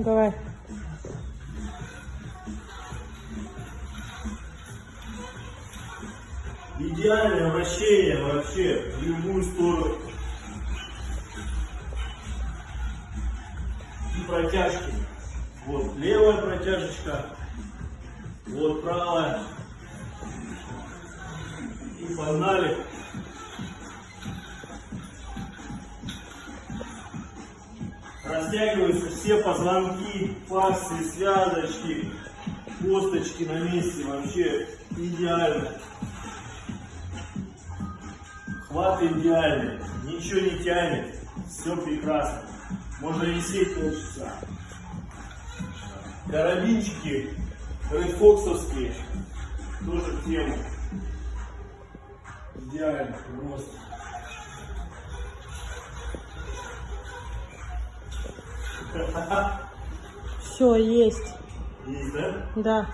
Давай. Идеальное вращение вообще в любую сторону. И протяжки. Вот левая протяжечка, вот правая. И погнали. Растягиваются все позвонки, фасции, связочки, косточки на месте. Вообще идеально. Хват идеальный, ничего не тянет, все прекрасно. Можно висеть полчаса. Карабинчики редфоксовские, тоже в тему. Идеально, просто. Все, есть. Есть, да? Да.